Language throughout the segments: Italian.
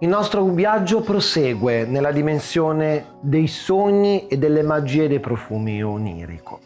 Il nostro viaggio prosegue nella dimensione dei sogni e delle magie dei profumi onirico.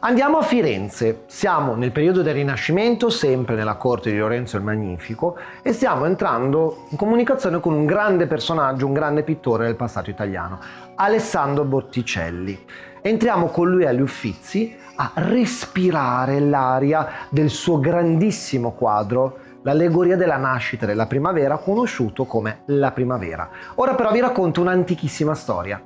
Andiamo a Firenze, siamo nel periodo del Rinascimento, sempre nella corte di Lorenzo il Magnifico, e stiamo entrando in comunicazione con un grande personaggio, un grande pittore del passato italiano, Alessandro Botticelli. Entriamo con lui agli Uffizi a respirare l'aria del suo grandissimo quadro l'allegoria della nascita della primavera conosciuto come la primavera. Ora però vi racconto un'antichissima storia.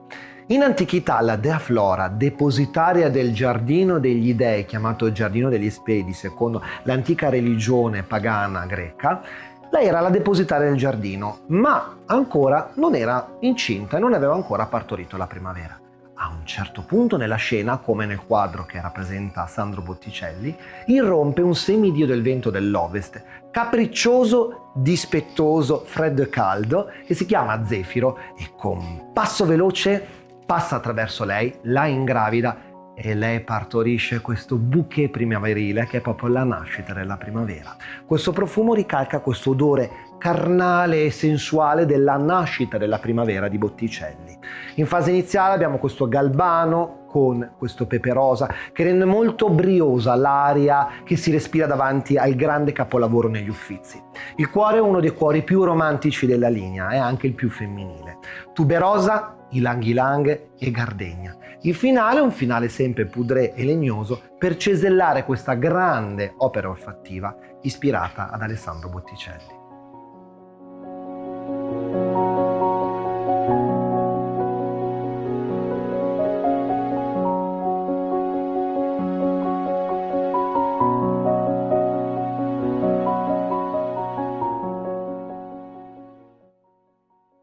In antichità la dea Flora, depositaria del giardino degli dei, chiamato giardino degli Spedi secondo l'antica religione pagana greca, lei era la depositaria del giardino, ma ancora non era incinta e non aveva ancora partorito la primavera. A un certo punto nella scena, come nel quadro che rappresenta Sandro Botticelli, irrompe un semidio del vento dell'ovest, capriccioso, dispettoso, freddo e caldo, che si chiama Zefiro e con passo veloce passa attraverso lei, la ingravida e lei partorisce questo bouquet primaverile che è proprio la nascita della primavera. Questo profumo ricalca questo odore carnale e sensuale della nascita della primavera di Botticelli. In fase iniziale abbiamo questo galbano con questo pepe rosa che rende molto briosa l'aria che si respira davanti al grande capolavoro negli Uffizi. Il cuore è uno dei cuori più romantici della linea, è anche il più femminile. Tuberosa Ilang Ilang e Gardegna. Il finale è un finale sempre pudré e legnoso per cesellare questa grande opera olfattiva ispirata ad Alessandro Botticelli.